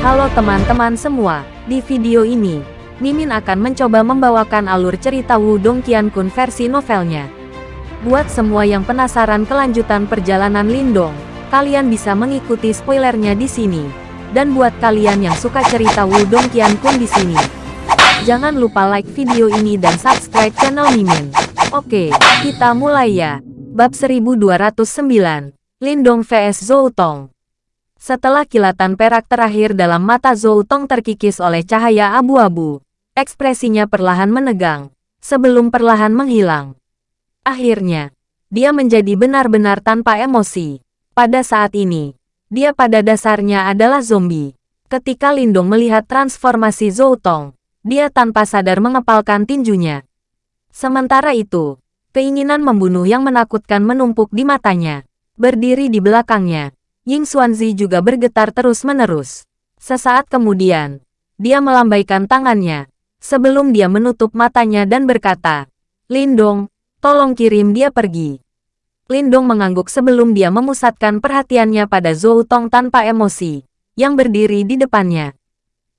Halo teman-teman semua, di video ini, Mimin akan mencoba membawakan alur cerita Wudong Qiankun versi novelnya. Buat semua yang penasaran kelanjutan perjalanan Lindong, kalian bisa mengikuti spoilernya di sini. Dan buat kalian yang suka cerita Wudong Qiankun di sini, jangan lupa like video ini dan subscribe channel Mimin. Oke, kita mulai ya. Bab 1209, Lindong vs Zhou Tong. Setelah kilatan perak terakhir dalam mata Zhou Tong terkikis oleh cahaya abu-abu, ekspresinya perlahan menegang, sebelum perlahan menghilang. Akhirnya, dia menjadi benar-benar tanpa emosi. Pada saat ini, dia pada dasarnya adalah zombie. Ketika Lindong melihat transformasi Zhou Tong, dia tanpa sadar mengepalkan tinjunya. Sementara itu, keinginan membunuh yang menakutkan menumpuk di matanya. Berdiri di belakangnya, Ying Xuanzi juga bergetar terus-menerus. Sesaat kemudian, dia melambaikan tangannya, sebelum dia menutup matanya dan berkata, Lindong, tolong kirim dia pergi. Lindong mengangguk sebelum dia memusatkan perhatiannya pada Zhou Tong tanpa emosi, yang berdiri di depannya.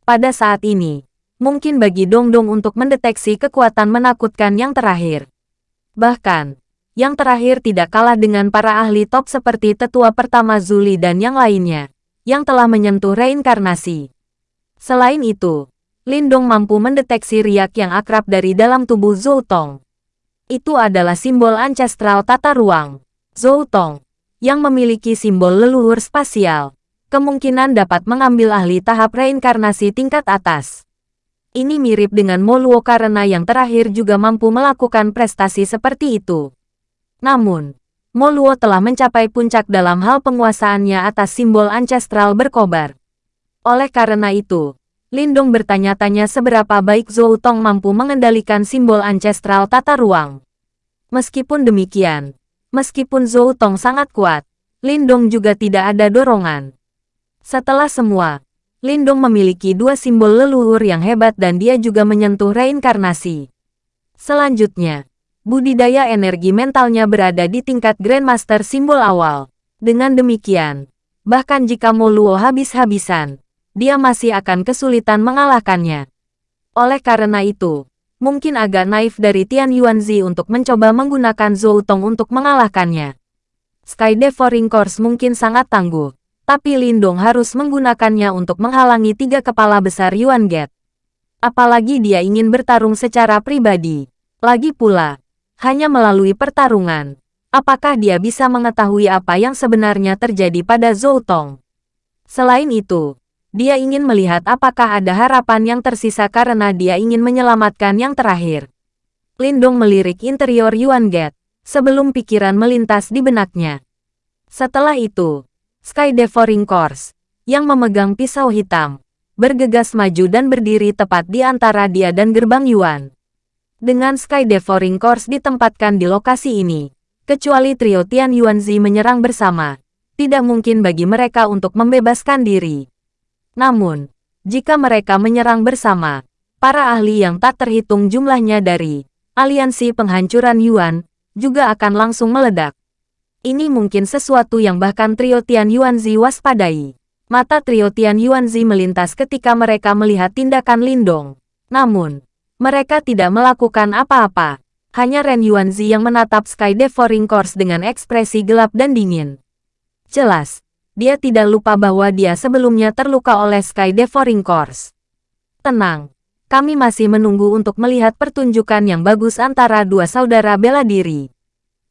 Pada saat ini, mungkin bagi Dong Dong untuk mendeteksi kekuatan menakutkan yang terakhir. Bahkan, yang terakhir tidak kalah dengan para ahli top seperti tetua pertama Zuli dan yang lainnya, yang telah menyentuh reinkarnasi. Selain itu, Lindong mampu mendeteksi riak yang akrab dari dalam tubuh Zhou Tong. Itu adalah simbol ancestral tata ruang. Zhou Tong, yang memiliki simbol leluhur spasial, kemungkinan dapat mengambil ahli tahap reinkarnasi tingkat atas. Ini mirip dengan Moluo karena yang terakhir juga mampu melakukan prestasi seperti itu. Namun, Moluo telah mencapai puncak dalam hal penguasaannya atas simbol ancestral berkobar. Oleh karena itu, Lindong bertanya-tanya seberapa baik Zhou Tong mampu mengendalikan simbol ancestral tata ruang. Meskipun demikian, meskipun Zhou Tong sangat kuat, Lindong juga tidak ada dorongan. Setelah semua, Lindong memiliki dua simbol leluhur yang hebat dan dia juga menyentuh reinkarnasi. Selanjutnya, budidaya energi mentalnya berada di tingkat Grandmaster simbol awal. Dengan demikian, bahkan jika Moluo habis-habisan, dia masih akan kesulitan mengalahkannya. Oleh karena itu, mungkin agak naif dari Tian Yuanzi untuk mencoba menggunakan Zhou Tong untuk mengalahkannya. Sky Devouring Course mungkin sangat tangguh, tapi Lindong harus menggunakannya untuk menghalangi tiga kepala besar Yuan Get. Apalagi dia ingin bertarung secara pribadi. Lagi pula, hanya melalui pertarungan. Apakah dia bisa mengetahui apa yang sebenarnya terjadi pada Zhou Tong? Selain itu, dia ingin melihat apakah ada harapan yang tersisa karena dia ingin menyelamatkan yang terakhir. Lindong melirik interior Yuan Gate, sebelum pikiran melintas di benaknya. Setelah itu, Sky Devouring Course, yang memegang pisau hitam, bergegas maju dan berdiri tepat di antara dia dan gerbang Yuan. Dengan Sky Devouring Course ditempatkan di lokasi ini, kecuali trio Tian Yuanzi menyerang bersama, tidak mungkin bagi mereka untuk membebaskan diri. Namun, jika mereka menyerang bersama, para ahli yang tak terhitung jumlahnya dari aliansi penghancuran Yuan juga akan langsung meledak. Ini mungkin sesuatu yang bahkan trio Tian Yuanzi waspadai. Mata trio Tian Yuanzi melintas ketika mereka melihat tindakan Lindong. Namun, mereka tidak melakukan apa-apa. Hanya Ren Yuanzi yang menatap Sky Devouring Course dengan ekspresi gelap dan dingin. Jelas, dia tidak lupa bahwa dia sebelumnya terluka oleh Sky Devouring Course. Tenang, kami masih menunggu untuk melihat pertunjukan yang bagus antara dua saudara bela diri.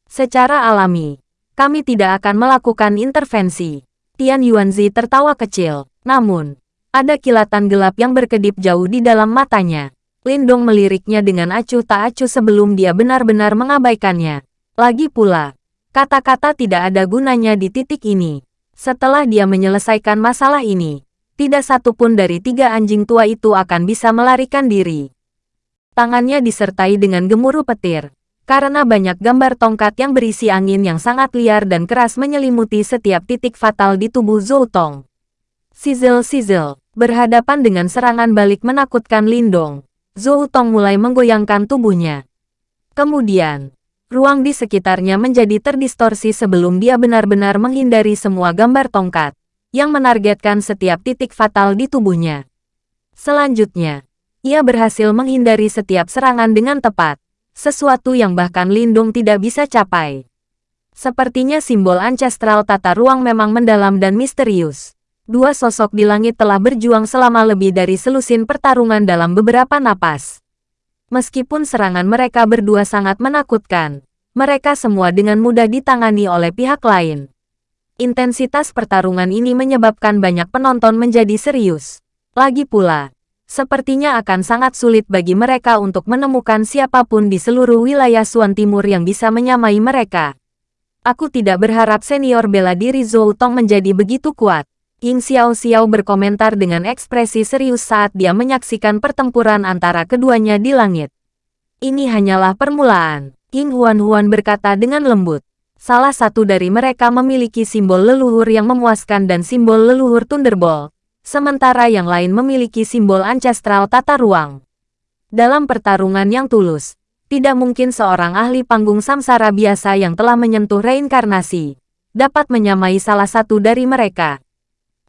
Secara alami, kami tidak akan melakukan intervensi. Tian Yuanzi tertawa kecil, namun, ada kilatan gelap yang berkedip jauh di dalam matanya. Lindong meliriknya dengan acuh tak acuh sebelum dia benar-benar mengabaikannya. Lagi pula, kata-kata tidak ada gunanya di titik ini. Setelah dia menyelesaikan masalah ini, tidak satupun dari tiga anjing tua itu akan bisa melarikan diri. Tangannya disertai dengan gemuruh petir, karena banyak gambar tongkat yang berisi angin yang sangat liar dan keras menyelimuti setiap titik fatal di tubuh Zhou Tong. Sizzle-sizzle, berhadapan dengan serangan balik menakutkan Lindong. Zhou Tong mulai menggoyangkan tubuhnya. Kemudian, ruang di sekitarnya menjadi terdistorsi sebelum dia benar-benar menghindari semua gambar tongkat. yang menargetkan setiap titik fatal di tubuhnya. Selanjutnya, ia berhasil menghindari setiap serangan dengan tepat, sesuatu yang bahkan Lindung tidak bisa capai. Sepertinya simbol ancestral tata ruang memang mendalam dan misterius. Dua sosok di langit telah berjuang selama lebih dari selusin pertarungan dalam beberapa napas. Meskipun serangan mereka berdua sangat menakutkan, mereka semua dengan mudah ditangani oleh pihak lain. Intensitas pertarungan ini menyebabkan banyak penonton menjadi serius. Lagi pula, sepertinya akan sangat sulit bagi mereka untuk menemukan siapa pun di seluruh wilayah Suan Timur yang bisa menyamai mereka. Aku tidak berharap senior bela diri Zhou Tong menjadi begitu kuat. Ying Xiao Xiao berkomentar dengan ekspresi serius saat dia menyaksikan pertempuran antara keduanya di langit. Ini hanyalah permulaan. Ying Huan Huan berkata dengan lembut. Salah satu dari mereka memiliki simbol leluhur yang memuaskan dan simbol leluhur Thunderbolt, sementara yang lain memiliki simbol ancestral tata ruang. Dalam pertarungan yang tulus, tidak mungkin seorang ahli panggung samsara biasa yang telah menyentuh reinkarnasi, dapat menyamai salah satu dari mereka.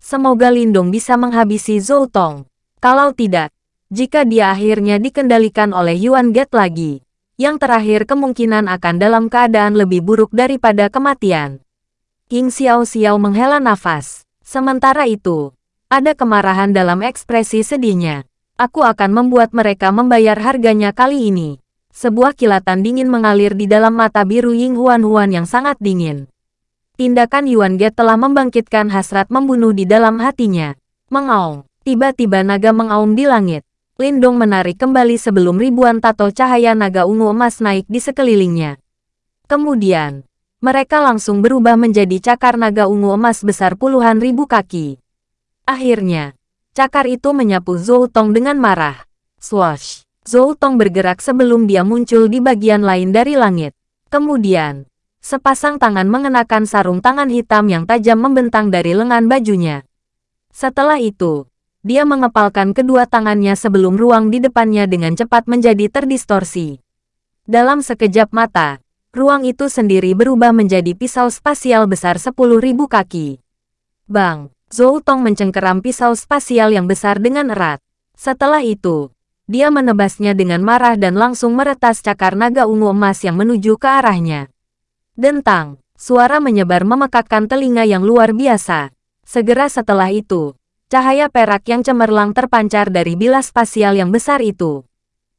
Semoga Lindong bisa menghabisi Zhou Tong. Kalau tidak, jika dia akhirnya dikendalikan oleh Yuan Get lagi, yang terakhir kemungkinan akan dalam keadaan lebih buruk daripada kematian. King Xiao Xiao menghela nafas. Sementara itu, ada kemarahan dalam ekspresi sedihnya. Aku akan membuat mereka membayar harganya kali ini. Sebuah kilatan dingin mengalir di dalam mata biru Ying Huan Huan yang sangat dingin. Tindakan Yuan Ge telah membangkitkan hasrat membunuh di dalam hatinya. Mengaung. Tiba-tiba naga mengaum di langit. Lindong menarik kembali sebelum ribuan tato cahaya naga ungu emas naik di sekelilingnya. Kemudian, mereka langsung berubah menjadi cakar naga ungu emas besar puluhan ribu kaki. Akhirnya, cakar itu menyapu Zhou Tong dengan marah. Swash! Zhou Tong bergerak sebelum dia muncul di bagian lain dari langit. Kemudian, sepasang tangan mengenakan sarung tangan hitam yang tajam membentang dari lengan bajunya. Setelah itu, dia mengepalkan kedua tangannya sebelum ruang di depannya dengan cepat menjadi terdistorsi. Dalam sekejap mata, ruang itu sendiri berubah menjadi pisau spasial besar 10.000 kaki. Bang, Zhou Tong mencengkeram pisau spasial yang besar dengan erat. Setelah itu, dia menebasnya dengan marah dan langsung meretas cakar naga ungu emas yang menuju ke arahnya. Dentang, suara menyebar memekakkan telinga yang luar biasa. Segera setelah itu, Cahaya perak yang cemerlang terpancar dari bilas spasial yang besar itu.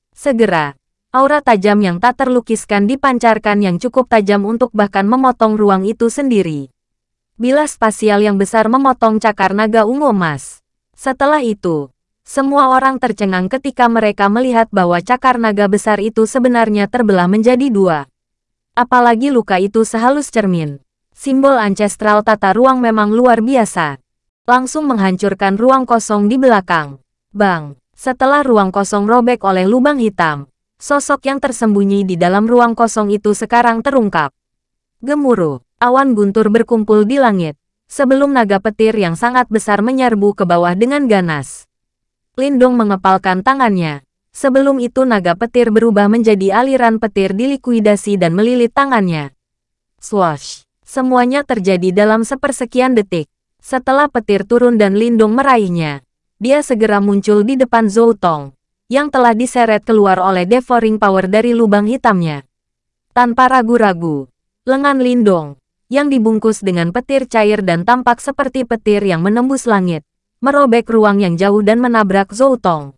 Segera, aura tajam yang tak terlukiskan dipancarkan yang cukup tajam untuk bahkan memotong ruang itu sendiri. Bilas spasial yang besar memotong cakar naga ungu emas. Setelah itu, semua orang tercengang ketika mereka melihat bahwa cakar naga besar itu sebenarnya terbelah menjadi dua. Apalagi luka itu sehalus cermin. Simbol ancestral tata ruang memang luar biasa langsung menghancurkan ruang kosong di belakang. Bang, setelah ruang kosong robek oleh lubang hitam, sosok yang tersembunyi di dalam ruang kosong itu sekarang terungkap. Gemuruh, awan guntur berkumpul di langit, sebelum naga petir yang sangat besar menyerbu ke bawah dengan ganas. Lindong mengepalkan tangannya. Sebelum itu naga petir berubah menjadi aliran petir dilikuidasi dan melilit tangannya. Swash! Semuanya terjadi dalam sepersekian detik. Setelah petir turun dan Lindung meraihnya, dia segera muncul di depan Zhou Tong, yang telah diseret keluar oleh devouring power dari lubang hitamnya. Tanpa ragu-ragu, lengan Lindong, yang dibungkus dengan petir cair dan tampak seperti petir yang menembus langit, merobek ruang yang jauh dan menabrak Zhou Tong.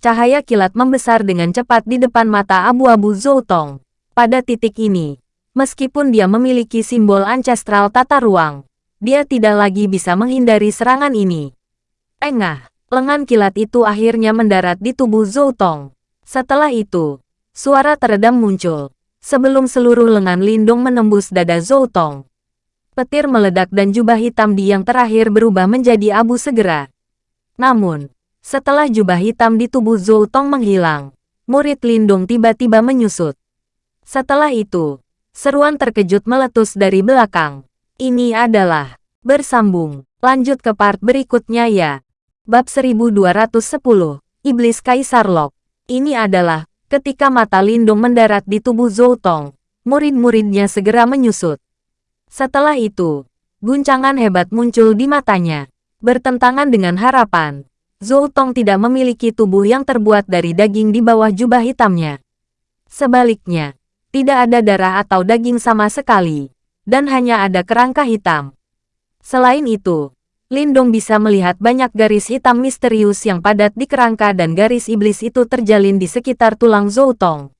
Cahaya kilat membesar dengan cepat di depan mata abu-abu Zhou Tong. Pada titik ini, meskipun dia memiliki simbol ancestral tata ruang, dia tidak lagi bisa menghindari serangan ini. Engah, lengan kilat itu akhirnya mendarat di tubuh Zhou Tong. Setelah itu, suara teredam muncul, sebelum seluruh lengan lindung menembus dada Zhou Tong. Petir meledak dan jubah hitam di yang terakhir berubah menjadi abu segera. Namun, setelah jubah hitam di tubuh Zhou Tong menghilang, murid lindung tiba-tiba menyusut. Setelah itu, seruan terkejut meletus dari belakang. Ini adalah bersambung. Lanjut ke part berikutnya ya. Bab 1210, Iblis Kaisar Lok. Ini adalah ketika mata Lindung mendarat di tubuh Zhou Tong. Murid-muridnya segera menyusut. Setelah itu, Guncangan hebat muncul di matanya. Bertentangan dengan harapan, Zhou Tong tidak memiliki tubuh yang terbuat dari daging di bawah jubah hitamnya. Sebaliknya, tidak ada darah atau daging sama sekali, dan hanya ada kerangka hitam. Selain itu, Lindong bisa melihat banyak garis hitam misterius yang padat di kerangka dan garis iblis itu terjalin di sekitar tulang Zhou Tong.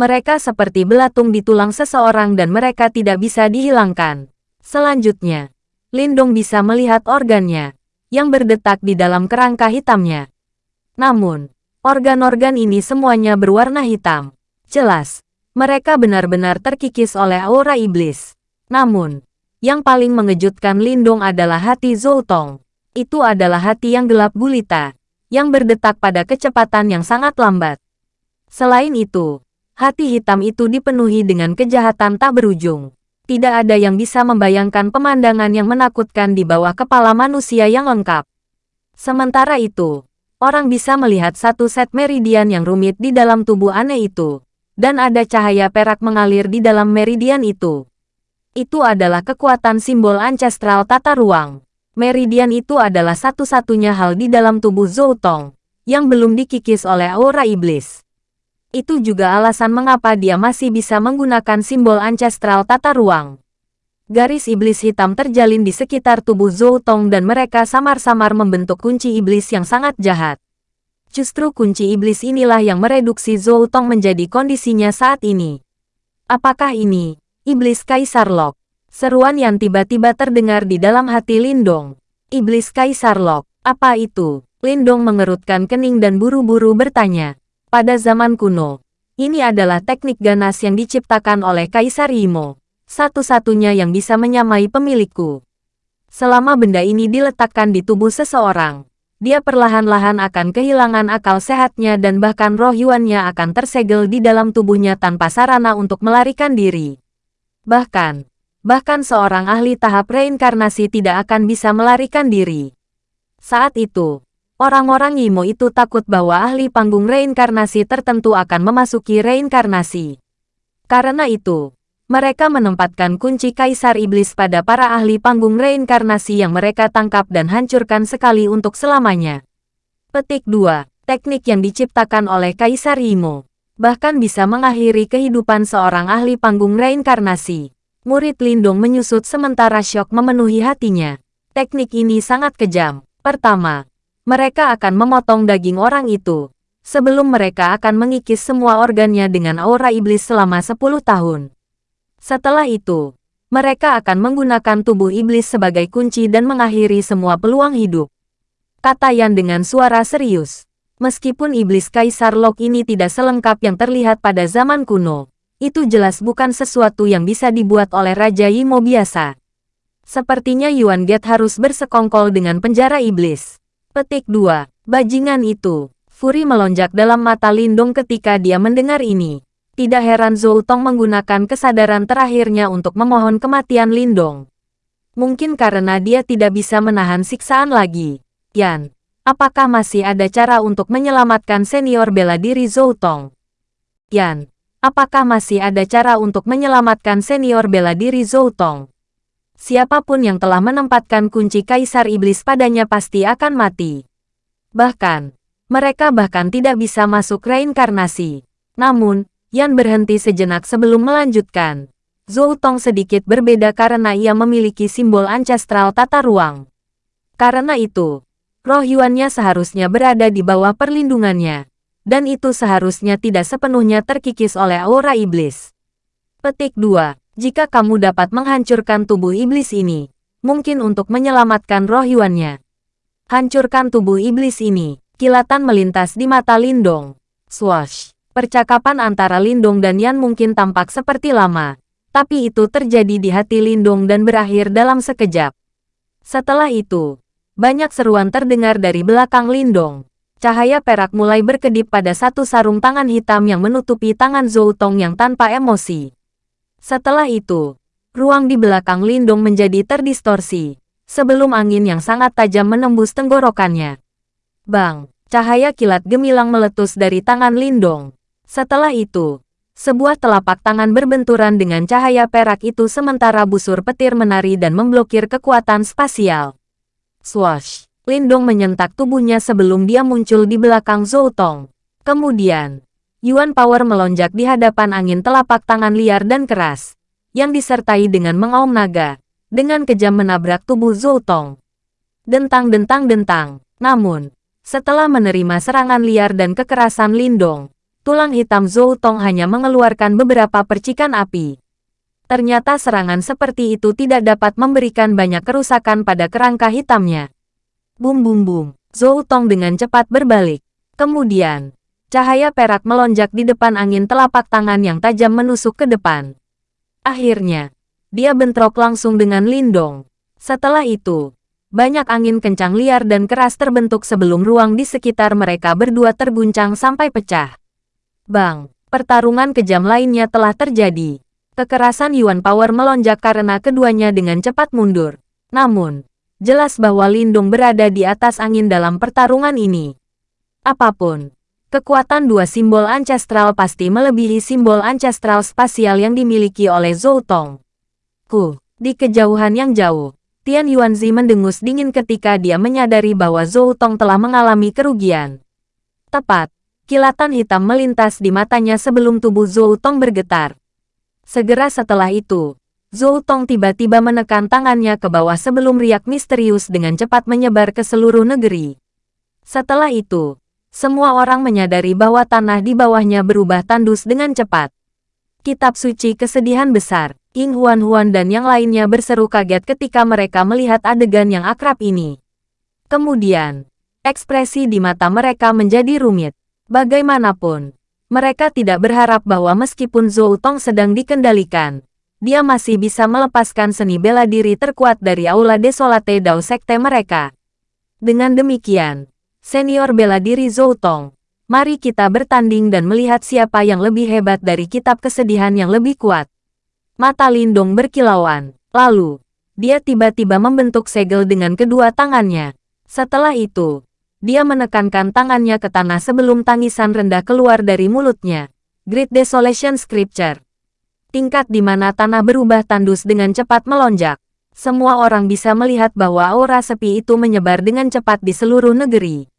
Mereka seperti belatung di tulang seseorang dan mereka tidak bisa dihilangkan. Selanjutnya, Lindong bisa melihat organnya, yang berdetak di dalam kerangka hitamnya. Namun, organ-organ ini semuanya berwarna hitam. Jelas, mereka benar-benar terkikis oleh aura iblis. Namun, yang paling mengejutkan Lindong adalah hati Zoltong. Itu adalah hati yang gelap gulita, yang berdetak pada kecepatan yang sangat lambat. Selain itu, hati hitam itu dipenuhi dengan kejahatan tak berujung tidak ada yang bisa membayangkan pemandangan yang menakutkan di bawah kepala manusia yang lengkap. Sementara itu, orang bisa melihat satu set meridian yang rumit di dalam tubuh aneh itu, dan ada cahaya perak mengalir di dalam meridian itu. Itu adalah kekuatan simbol ancestral tata ruang. Meridian itu adalah satu-satunya hal di dalam tubuh Zoutong, yang belum dikikis oleh aura iblis. Itu juga alasan mengapa dia masih bisa menggunakan simbol ancestral tata ruang. Garis iblis hitam terjalin di sekitar tubuh Zhou Tong dan mereka samar-samar membentuk kunci iblis yang sangat jahat. Justru kunci iblis inilah yang mereduksi Zhou Tong menjadi kondisinya saat ini. Apakah ini, iblis Kaisar Lok? Seruan yang tiba-tiba terdengar di dalam hati Lindong. Iblis Kaisar Lok, apa itu? Lindong mengerutkan kening dan buru-buru bertanya. Pada zaman kuno, ini adalah teknik ganas yang diciptakan oleh Kaisar Imo, satu-satunya yang bisa menyamai pemilikku. Selama benda ini diletakkan di tubuh seseorang, dia perlahan-lahan akan kehilangan akal sehatnya dan bahkan roh yuannya akan tersegel di dalam tubuhnya tanpa sarana untuk melarikan diri. Bahkan, bahkan seorang ahli tahap reinkarnasi tidak akan bisa melarikan diri. Saat itu, Orang-orang Yimo itu takut bahwa ahli panggung reinkarnasi tertentu akan memasuki reinkarnasi. Karena itu, mereka menempatkan kunci Kaisar Iblis pada para ahli panggung reinkarnasi yang mereka tangkap dan hancurkan sekali untuk selamanya. Petik 2. Teknik yang diciptakan oleh Kaisar Yimo bahkan bisa mengakhiri kehidupan seorang ahli panggung reinkarnasi. Murid Lindung menyusut sementara syok memenuhi hatinya. Teknik ini sangat kejam. Pertama, mereka akan memotong daging orang itu, sebelum mereka akan mengikis semua organnya dengan aura iblis selama 10 tahun. Setelah itu, mereka akan menggunakan tubuh iblis sebagai kunci dan mengakhiri semua peluang hidup. Kata Yan dengan suara serius. Meskipun iblis Kaisar Lok ini tidak selengkap yang terlihat pada zaman kuno, itu jelas bukan sesuatu yang bisa dibuat oleh Raja Yimo biasa. Sepertinya Yuan Get harus bersekongkol dengan penjara iblis. Petik 2. Bajingan itu. Furi melonjak dalam mata Lindong ketika dia mendengar ini. Tidak heran Zhou Tong menggunakan kesadaran terakhirnya untuk memohon kematian Lindong. Mungkin karena dia tidak bisa menahan siksaan lagi. Yan, apakah masih ada cara untuk menyelamatkan senior bela diri Zhou Tong? Yan, apakah masih ada cara untuk menyelamatkan senior bela diri Zhou Tong? Siapa pun yang telah menempatkan kunci Kaisar Iblis padanya pasti akan mati. Bahkan, mereka bahkan tidak bisa masuk reinkarnasi. Namun, Yan berhenti sejenak sebelum melanjutkan. Zhou Tong sedikit berbeda karena ia memiliki simbol ancestral tata ruang. Karena itu, roh Yuannya seharusnya berada di bawah perlindungannya. Dan itu seharusnya tidak sepenuhnya terkikis oleh aura iblis. Petik 2. Jika kamu dapat menghancurkan tubuh iblis ini, mungkin untuk menyelamatkan roh Yuannya. Hancurkan tubuh iblis ini. Kilatan melintas di mata Lindong. Swash. Percakapan antara Lindong dan Yan mungkin tampak seperti lama, tapi itu terjadi di hati Lindong dan berakhir dalam sekejap. Setelah itu, banyak seruan terdengar dari belakang Lindong. Cahaya perak mulai berkedip pada satu sarung tangan hitam yang menutupi tangan Zhou Tong yang tanpa emosi. Setelah itu, ruang di belakang Lindung menjadi terdistorsi, sebelum angin yang sangat tajam menembus tenggorokannya. Bang, cahaya kilat gemilang meletus dari tangan Lindong. Setelah itu, Sebuah telapak tangan berbenturan dengan cahaya perak itu sementara busur petir menari dan memblokir kekuatan spasial. Swash! Lindong menyentak tubuhnya sebelum dia muncul di belakang Zhou Tong. Kemudian, Yuan Power melonjak di hadapan angin telapak tangan liar dan keras, yang disertai dengan mengaum naga, dengan kejam menabrak tubuh Zhou Tong. Dentang-dentang-dentang. Namun, setelah menerima serangan liar dan kekerasan Lindong, tulang hitam Zhou Tong hanya mengeluarkan beberapa percikan api. Ternyata serangan seperti itu tidak dapat memberikan banyak kerusakan pada kerangka hitamnya. Bum bum bum, Zhou Tong dengan cepat berbalik. Kemudian, cahaya perak melonjak di depan angin telapak tangan yang tajam menusuk ke depan. Akhirnya, dia bentrok langsung dengan Lindong. Setelah itu, banyak angin kencang liar dan keras terbentuk sebelum ruang di sekitar mereka berdua terguncang sampai pecah. Bang, pertarungan kejam lainnya telah terjadi. Kekerasan Yuan Power melonjak karena keduanya dengan cepat mundur. Namun, jelas bahwa Lindung berada di atas angin dalam pertarungan ini. Apa pun, kekuatan dua simbol ancestral pasti melebihi simbol ancestral spasial yang dimiliki oleh Zhou Tong. Ku, di kejauhan yang jauh, Tian Yuanzi mendengus dingin ketika dia menyadari bahwa Zhou Tong telah mengalami kerugian. Tepat, Kilatan hitam melintas di matanya sebelum tubuh Zhou Tong bergetar. Segera setelah itu, Zhou Tong tiba-tiba menekan tangannya ke bawah sebelum riak misterius dengan cepat menyebar ke seluruh negeri. Setelah itu, semua orang menyadari bahwa tanah di bawahnya berubah tandus dengan cepat. Kitab suci kesedihan besar, Ying Huan Huan dan yang lainnya berseru kaget ketika mereka melihat adegan yang akrab ini. Kemudian, ekspresi di mata mereka menjadi rumit. Bagaimanapun, mereka tidak berharap bahwa meskipun Zhou Tong sedang dikendalikan, dia masih bisa melepaskan seni bela diri terkuat dari Aula Desolate Dao Sekte mereka. Dengan demikian, senior bela diri Zhou Tong, mari kita bertanding dan melihat siapa yang lebih hebat dari kitab kesedihan yang lebih kuat. Mata Lindong berkilauan, lalu, dia tiba-tiba membentuk segel dengan kedua tangannya. Setelah itu, dia menekankan tangannya ke tanah sebelum tangisan rendah keluar dari mulutnya. Great Desolation Scripture. Tingkat di mana tanah berubah tandus dengan cepat melonjak. Semua orang bisa melihat bahwa aura sepi itu menyebar dengan cepat di seluruh negeri.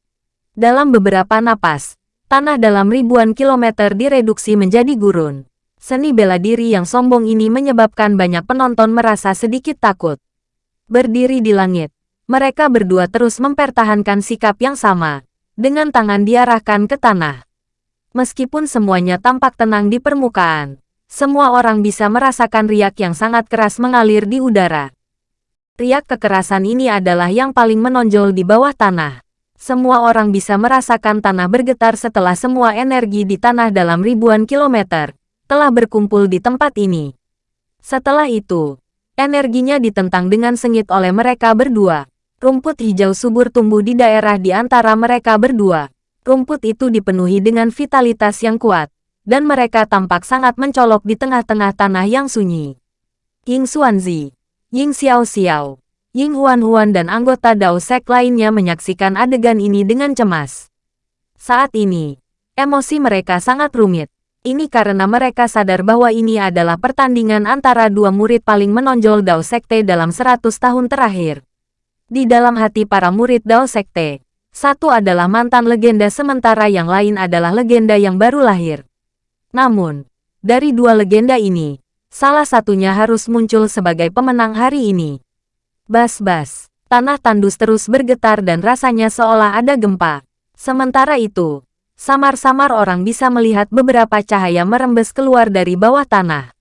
Dalam beberapa napas, tanah dalam ribuan kilometer direduksi menjadi gurun. Seni bela diri yang sombong ini menyebabkan banyak penonton merasa sedikit takut. Berdiri di langit, mereka berdua terus mempertahankan sikap yang sama, dengan tangan diarahkan ke tanah. Meskipun semuanya tampak tenang di permukaan, semua orang bisa merasakan riak yang sangat keras mengalir di udara. Riak kekerasan ini adalah yang paling menonjol di bawah tanah. Semua orang bisa merasakan tanah bergetar setelah semua energi di tanah dalam ribuan kilometer telah berkumpul di tempat ini. Setelah itu, energinya ditentang dengan sengit oleh mereka berdua. Rumput hijau subur tumbuh di daerah di antara mereka berdua. Rumput itu dipenuhi dengan vitalitas yang kuat, dan mereka tampak sangat mencolok di tengah-tengah tanah yang sunyi. Ying Xuanzi, Ying Xiao Xiao, Ying Huan Huan dan anggota Dao Sek lainnya menyaksikan adegan ini dengan cemas. Saat ini, emosi mereka sangat rumit. Ini karena mereka sadar bahwa ini adalah pertandingan antara dua murid paling menonjol Dao Sekte dalam 100 tahun terakhir. Di dalam hati para murid Dao Sekte, satu adalah mantan legenda sementara yang lain adalah legenda yang baru lahir. Namun, dari dua legenda ini, salah satunya harus muncul sebagai pemenang hari ini. Bas-bas, tanah tandus terus bergetar dan rasanya seolah ada gempa. Sementara itu, samar-samar orang bisa melihat beberapa cahaya merembes keluar dari bawah tanah.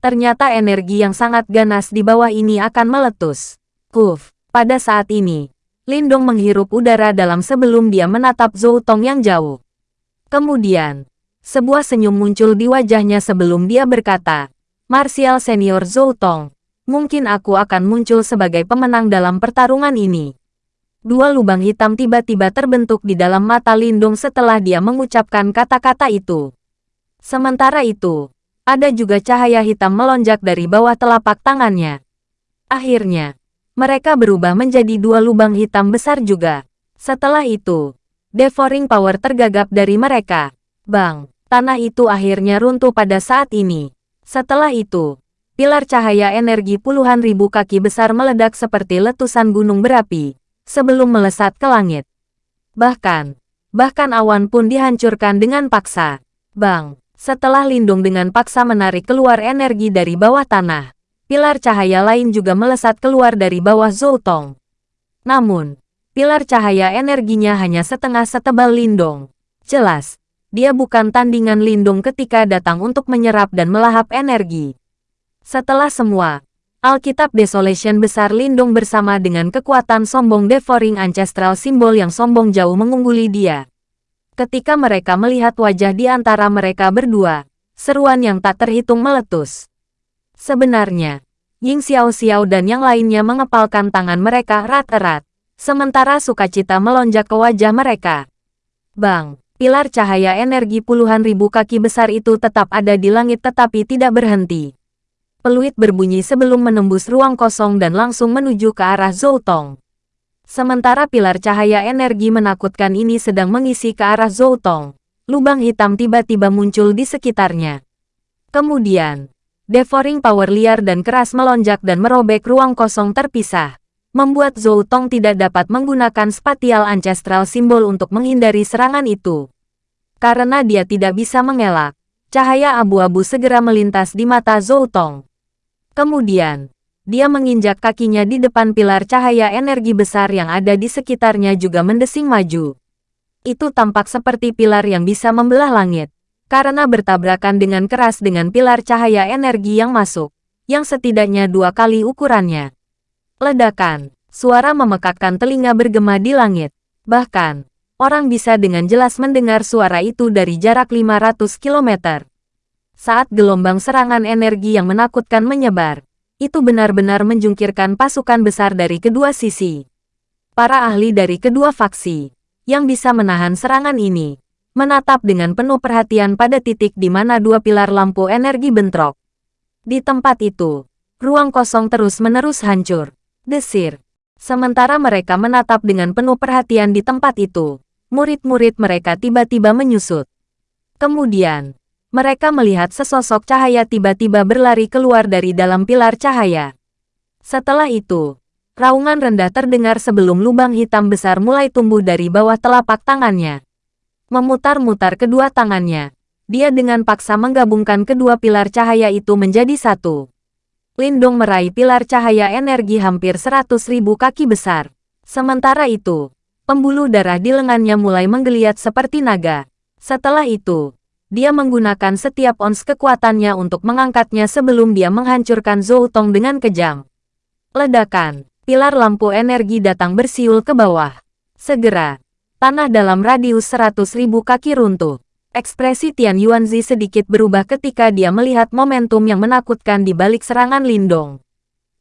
Ternyata energi yang sangat ganas di bawah ini akan meletus. Kuf, pada saat ini, Lindong menghirup udara dalam sebelum dia menatap Zhou Tong yang jauh. Kemudian, sebuah senyum muncul di wajahnya sebelum dia berkata, Martial Senior Zhou Tong, mungkin aku akan muncul sebagai pemenang dalam pertarungan ini. Dua lubang hitam tiba-tiba terbentuk di dalam mata Lindung setelah dia mengucapkan kata-kata itu. Sementara itu, ada juga cahaya hitam melonjak dari bawah telapak tangannya. Akhirnya, mereka berubah menjadi dua lubang hitam besar juga. Setelah itu, devouring power tergagap dari mereka. Bang, Tanah itu akhirnya runtuh pada saat ini. Setelah itu, pilar cahaya energi puluhan ribu kaki besar meledak seperti letusan gunung berapi, sebelum melesat ke langit. Bahkan, bahkan awan pun dihancurkan dengan paksa. Bang, setelah Lindung dengan paksa menarik keluar energi dari bawah tanah, pilar cahaya lain juga melesat keluar dari bawah Zoutong. Namun, pilar cahaya energinya hanya setengah setebal Lindung. Jelas, dia bukan tandingan Lindung ketika datang untuk menyerap dan melahap energi. Setelah semua, Alkitab Desolation besar Lindung bersama dengan kekuatan sombong Devouring Ancestral simbol yang sombong jauh mengungguli dia. Ketika mereka melihat wajah di antara mereka berdua, seruan yang tak terhitung meletus. Sebenarnya, Ying Xiao Xiao dan yang lainnya mengepalkan tangan mereka erat-erat, sementara sukacita melonjak ke wajah mereka. Bang! Pilar cahaya energi puluhan ribu kaki besar itu tetap ada di langit tetapi tidak berhenti. Peluit berbunyi sebelum menembus ruang kosong dan langsung menuju ke arah Zoutong. Sementara pilar cahaya energi menakutkan ini sedang mengisi ke arah Zoutong, lubang hitam tiba-tiba muncul di sekitarnya. Kemudian, devouring power liar dan keras melonjak dan merobek ruang kosong terpisah membuat Zhou Tong tidak dapat menggunakan spatial ancestral simbol untuk menghindari serangan itu. Karena dia tidak bisa mengelak, cahaya abu-abu segera melintas di mata Zhou Tong. Kemudian, dia menginjak kakinya di depan pilar cahaya energi besar yang ada di sekitarnya juga mendesing maju. Itu tampak seperti pilar yang bisa membelah langit, karena bertabrakan dengan keras dengan pilar cahaya energi yang masuk, yang setidaknya dua kali ukurannya. Ledakan. Suara memekakkan telinga bergema di langit. Bahkan, orang bisa dengan jelas mendengar suara itu dari jarak 500 km. Saat gelombang serangan energi yang menakutkan menyebar, itu benar-benar menjungkirkan pasukan besar dari kedua sisi. Para ahli dari kedua faksi, yang bisa menahan serangan ini, menatap dengan penuh perhatian pada titik di mana dua pilar lampu energi bentrok. Di tempat itu, ruang kosong terus-menerus hancur desir. Sementara mereka menatap dengan penuh perhatian di tempat itu, murid-murid mereka tiba-tiba menyusut. Kemudian, mereka melihat sesosok cahaya tiba-tiba berlari keluar dari dalam pilar cahaya. Setelah itu, raungan rendah terdengar sebelum lubang hitam besar mulai tumbuh dari bawah telapak tangannya. Memutar-mutar kedua tangannya, dia dengan paksa menggabungkan kedua pilar cahaya itu menjadi satu. Lindung meraih pilar cahaya energi hampir seratus ribu kaki besar. Sementara itu, pembuluh darah di lengannya mulai menggeliat seperti naga. Setelah itu, dia menggunakan setiap ons kekuatannya untuk mengangkatnya sebelum dia menghancurkan Zhou Tong dengan kejam. Ledakan, pilar lampu energi datang bersiul ke bawah. Segera, tanah dalam radius seratus ribu kaki runtuh. Ekspresi Tian Yuanzi sedikit berubah ketika dia melihat momentum yang menakutkan di balik serangan Lindong.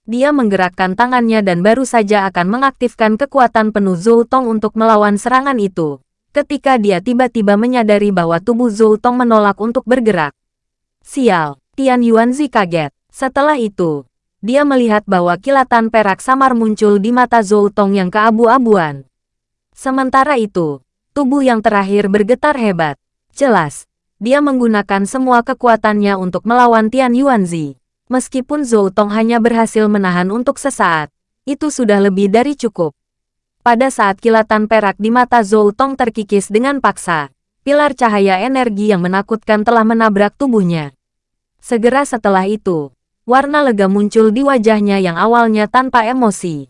Dia menggerakkan tangannya dan baru saja akan mengaktifkan kekuatan penuh Zhou Tong untuk melawan serangan itu. Ketika dia tiba-tiba menyadari bahwa tubuh Zhou Tong menolak untuk bergerak. Sial, Tian Yuanzi kaget. Setelah itu, dia melihat bahwa kilatan perak samar muncul di mata Zhou Tong yang keabu-abuan. Sementara itu, tubuh yang terakhir bergetar hebat. Jelas, dia menggunakan semua kekuatannya untuk melawan Tian Yuanzi. Meskipun Zhou Tong hanya berhasil menahan untuk sesaat, itu sudah lebih dari cukup. Pada saat kilatan perak di mata Zhou Tong terkikis dengan paksa, pilar cahaya energi yang menakutkan telah menabrak tubuhnya. Segera setelah itu, warna lega muncul di wajahnya yang awalnya tanpa emosi.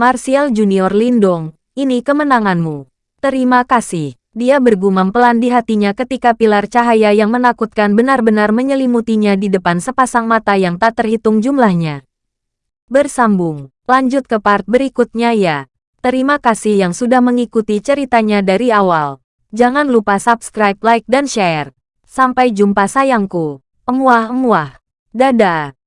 Martial Junior Lindong, ini kemenanganmu. Terima kasih. Dia bergumam pelan di hatinya ketika pilar cahaya yang menakutkan benar-benar menyelimutinya di depan sepasang mata yang tak terhitung jumlahnya. Bersambung, lanjut ke part berikutnya ya. Terima kasih yang sudah mengikuti ceritanya dari awal. Jangan lupa subscribe, like, dan share. Sampai jumpa sayangku. Emuah-emuah. Dadah.